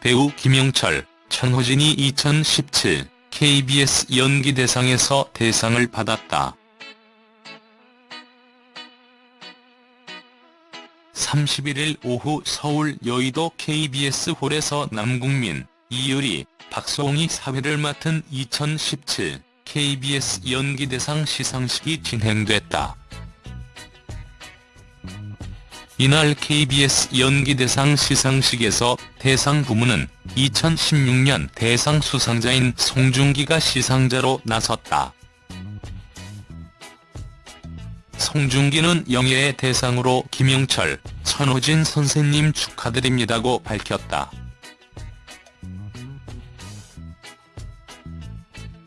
배우 김영철, 천호진이 2017 KBS 연기대상에서 대상을 받았다. 31일 오후 서울 여의도 KBS 홀에서 남궁민, 이효리, 박소홍이 사회를 맡은 2017 KBS 연기대상 시상식이 진행됐다. 이날 KBS 연기대상 시상식에서 대상 부문은 2016년 대상 수상자인 송중기가 시상자로 나섰다. 송중기는 영예의 대상으로 김영철, 천호진 선생님 축하드립니다고 밝혔다.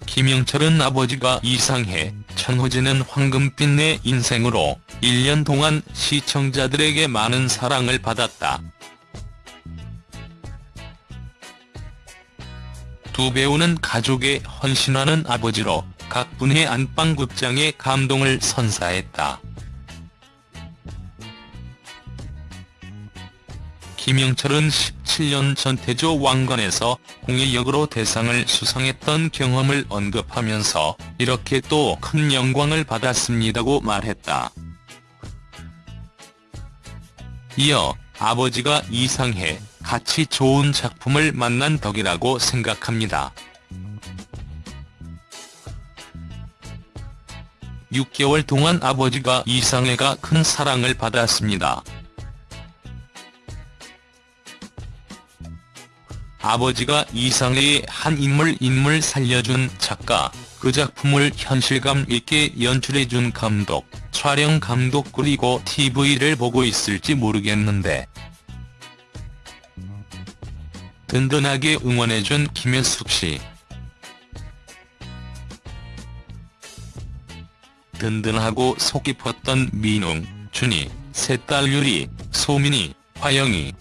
김영철은 아버지가 이상해, 천호진은 황금빛 내 인생으로 1년 동안 시청자들에게 많은 사랑을 받았다. 두 배우는 가족에 헌신하는 아버지로 각 분의 안방극장에 감동을 선사했다. 김영철은 17년 전 태조 왕건에서 공의 역으로 대상을 수상했던 경험을 언급하면서 이렇게 또 큰 영광을 받았습니다고 말했다. 이어 아버지가 이상해 같이 좋은 작품을 만난 덕이라고 생각합니다. 6개월 동안 아버지가 이상해가 큰 사랑을 받았습니다. 아버지가 이상해의 한 인물 인물 살려준 작가, 그 작품을 현실감 있게 연출해준 감독, 촬영 감독 그리고 TV를 보고 있을지 모르겠는데 든든하게 응원해준 김현숙 씨. 든든하고 속 깊었던 민웅, 준이, 셋딸 유리, 소민이, 화영이.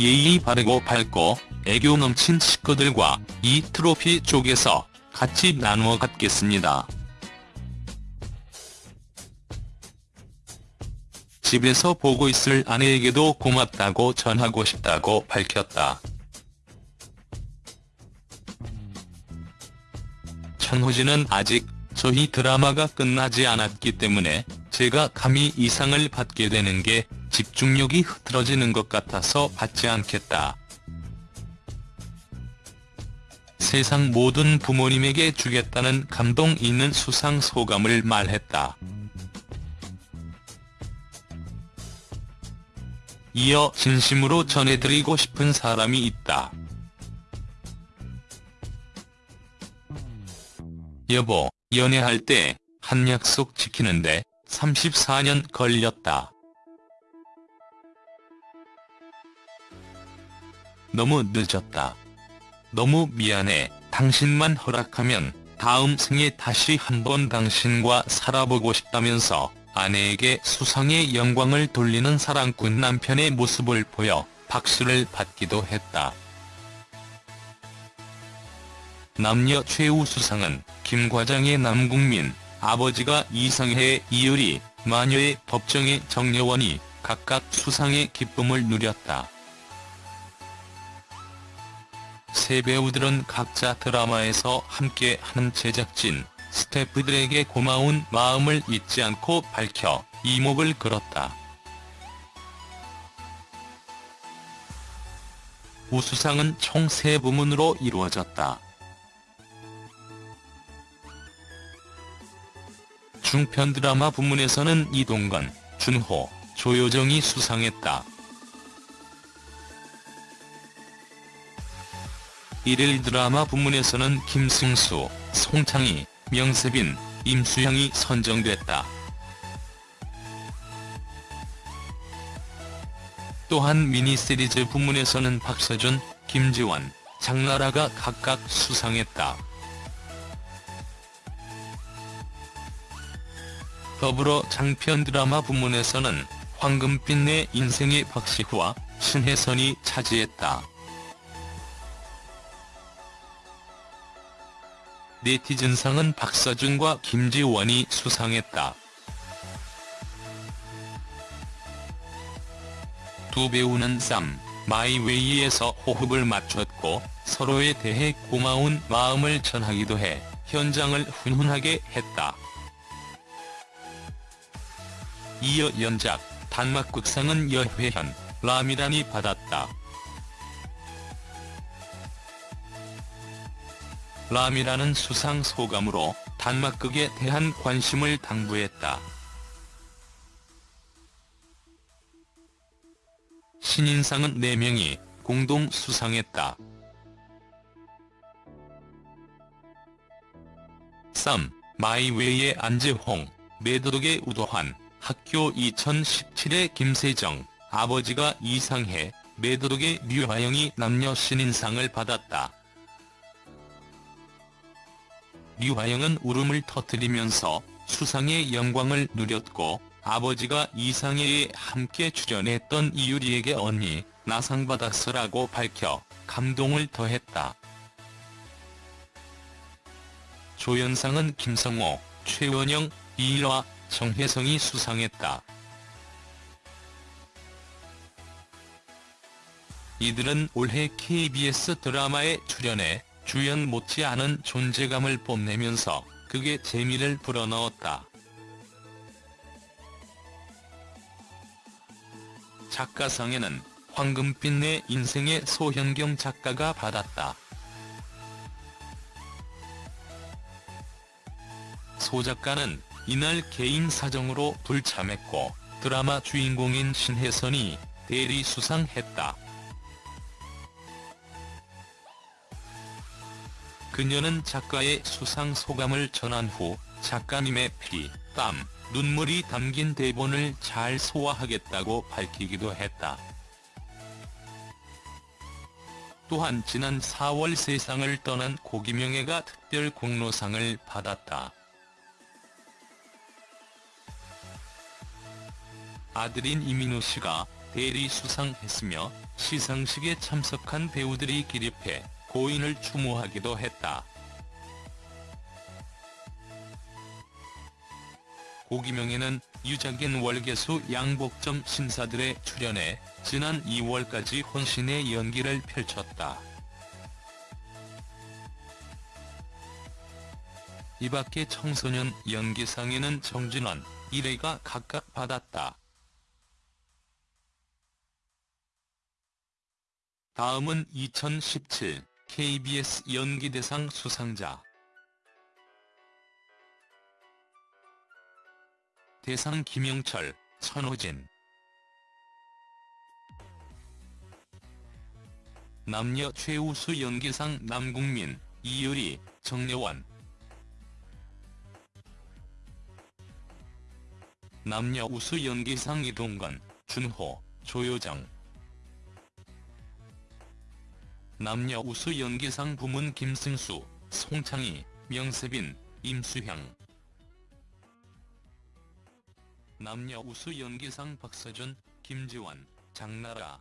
예의 바르고 밝고 애교 넘친 식구들과 이 트로피 쪽에서 같이 나누어 갖겠습니다. 집에서 보고 있을 아내에게도 고맙다고 전하고 싶다고 밝혔다. 천호진은 아직 저희 드라마가 끝나지 않았기 때문에 제가 감히 이상을 받게 되는 게 집중력이 흐트러지는 것 같아서 받지 않겠다. 세상 모든 부모님에게 주겠다는 감동 있는 수상 소감을 말했다. 이어 진심으로 전해드리고 싶은 사람이 있다. 여보, 연애할 때 한 약속 지키는데 34년 걸렸다. 너무 늦었다. 너무 미안해. 당신만 허락하면 다음 생에 다시 한번 당신과 살아보고 싶다면서 아내에게 수상의 영광을 돌리는 사랑꾼 남편의 모습을 보여 박수를 받기도 했다. 남녀 최우 수상은 김 과장의 남궁민, 아버지가 이상해의 이효리, 마녀의 법정의 정여원이 각각 수상의 기쁨을 누렸다. 세 배우들은 각자 드라마에서 함께하는 제작진, 스태프들에게 고마운 마음을 잊지 않고 밝혀 이목을 끌었다. 우수상은 총 3부문으로 이루어졌다. 중편 드라마 부문에서는 이동건, 준호, 조효정이 수상했다. 일일 드라마 부문에서는 김승수, 송창희, 명세빈, 임수영이 선정됐다. 또한 미니시리즈 부문에서는 박서준, 김지원, 장나라가 각각 수상했다. 더불어 장편 드라마 부문에서는 황금빛 내 인생의 박시후와 신혜선이 차지했다. 네티즌상은 박서준과 김지원이 수상했다. 두 배우는 쌈, 마이웨이에서 호흡을 맞췄고 서로에 대해 고마운 마음을 전하기도 해 현장을 훈훈하게 했다. 이어 연작 단막극상은 여회현, 라미란이 받았다. 라미라는 수상 소감으로 단막극에 대한 관심을 당부했다. 신인상은 4명이 공동 수상했다. 쌈, 마이웨이의 안재홍, 매도독의 우도환, 학교 2017의 김세정, 아버지가 이상해, 매도독의 류하영이 남녀 신인상을 받았다. 류하영은 울음을 터뜨리면서 수상의 영광을 누렸고 아버지가 이상해에 함께 출연했던 이유리에게 언니 나 상 받았어라고 밝혀 감동을 더했다. 조연상은 김성호, 최원영, 이일화, 정혜성이 수상했다. 이들은 올해 KBS 드라마에 출연해 주연 못지않은 존재감을 뽐내면서 극의 재미를 불어넣었다. 작가상에는 황금빛 내 인생의 소현경 작가가 받았다. 소 작가는 이날 개인 사정으로 불참했고 드라마 주인공인 신혜선이 대리 수상했다. 그녀는 작가의 수상 소감을 전한 후 작가님의 피, 땀, 눈물이 담긴 대본을 잘 소화하겠다고 밝히기도 했다. 또한 지난 4월 세상을 떠난 고기명애가 특별 공로상을 받았다. 아들인 이민호 씨가 대리 수상했으며 시상식에 참석한 배우들이 기립해 고인을 추모하기도 했다. 고기명에는 유작인 월계수 양복점 신사들에 출연해 지난 2월까지 혼신의 연기를 펼쳤다. 이밖에 청소년 연기상에는 정진원, 이래가 각각 받았다. 다음은 2017 KBS 연기대상 수상자. 대상 김영철, 천호진. 남녀 최우수 연기상 남궁민, 이유리, 정려원. 남녀 우수 연기상 이동건, 준호, 조효정 남녀 우수 연기상 부문 김승수, 송창희, 명세빈, 임수향. 남녀 우수 연기상 박서준, 김지원, 장나라.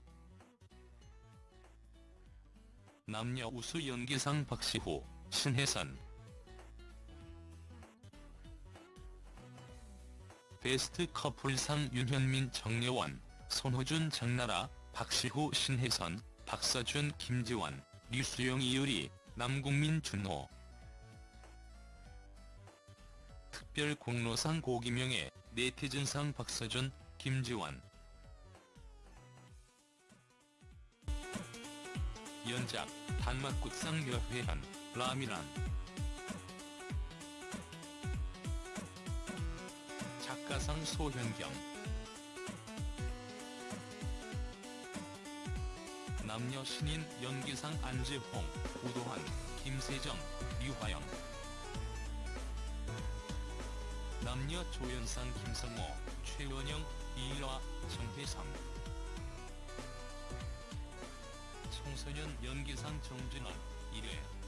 남녀 우수 연기상 박시호, 신혜선. 베스트 커플상 윤현민 정여원, 손호준 장나라, 박시호 신혜선, 박서준 김지원, 류수영 이유리, 남궁민 준호. 특별 공로상 고기명예, 네티즌상 박서준, 김지원. 연작, 단막극상 여회한, 라미란. 작가상 소현경 남녀 신인 연기상 안재홍, 우도환, 김세정, 류화영. 남녀 조연상 김성호, 최원영, 이일화, 정혜성. 청소년 연기상 정진원, 1회